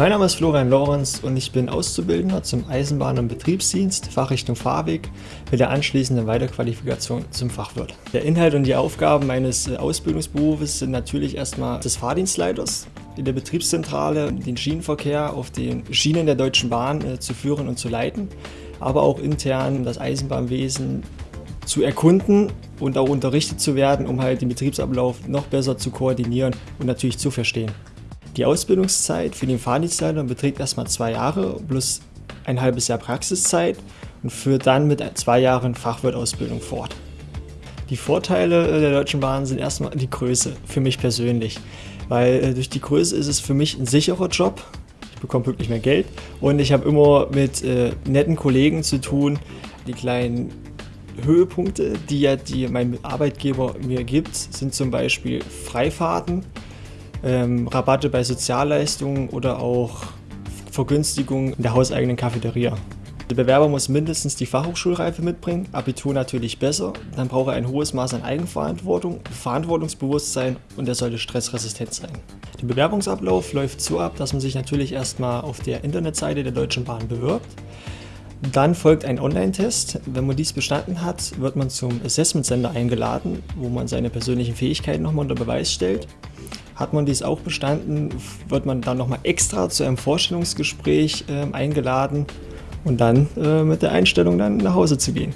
Mein Name ist Florian Lorenz und ich bin Auszubildender zum Eisenbahn- und Betriebsdienst, Fachrichtung Fahrweg, mit der anschließenden Weiterqualifikation zum Fachwirt. Der Inhalt und die Aufgaben meines äh, Ausbildungsberufes sind natürlich erstmal des Fahrdienstleiters in der Betriebszentrale, den Schienenverkehr auf den Schienen der Deutschen Bahn äh, zu führen und zu leiten, aber auch intern das Eisenbahnwesen zu erkunden und auch unterrichtet zu werden, um halt den Betriebsablauf noch besser zu koordinieren und natürlich zu verstehen. Die Ausbildungszeit für den Fahrdienstleiter beträgt erstmal zwei Jahre plus ein halbes Jahr Praxiszeit und führt dann mit zwei Jahren Fachwirtausbildung fort. Die Vorteile der Deutschen Bahn sind erstmal die Größe, für mich persönlich. Weil äh, durch die Größe ist es für mich ein sicherer Job. Ich bekomme wirklich mehr Geld und ich habe immer mit äh, netten Kollegen zu tun. Die kleinen Höhepunkte, die ja die mein Arbeitgeber mir gibt, sind zum Beispiel Freifahrten ähm, Rabatte bei Sozialleistungen oder auch Vergünstigungen in der hauseigenen Cafeteria. Der Bewerber muss mindestens die Fachhochschulreife mitbringen, Abitur natürlich besser, dann braucht er ein hohes Maß an Eigenverantwortung, Verantwortungsbewusstsein und er sollte stressresistent sein. Der Bewerbungsablauf läuft so ab, dass man sich natürlich erstmal auf der Internetseite der Deutschen Bahn bewirbt. Dann folgt ein Online-Test. Wenn man dies bestanden hat, wird man zum Assessment Center eingeladen, wo man seine persönlichen Fähigkeiten nochmal unter Beweis stellt. Hat man dies auch bestanden, wird man dann nochmal extra zu einem Vorstellungsgespräch äh, eingeladen und dann äh, mit der Einstellung dann nach Hause zu gehen.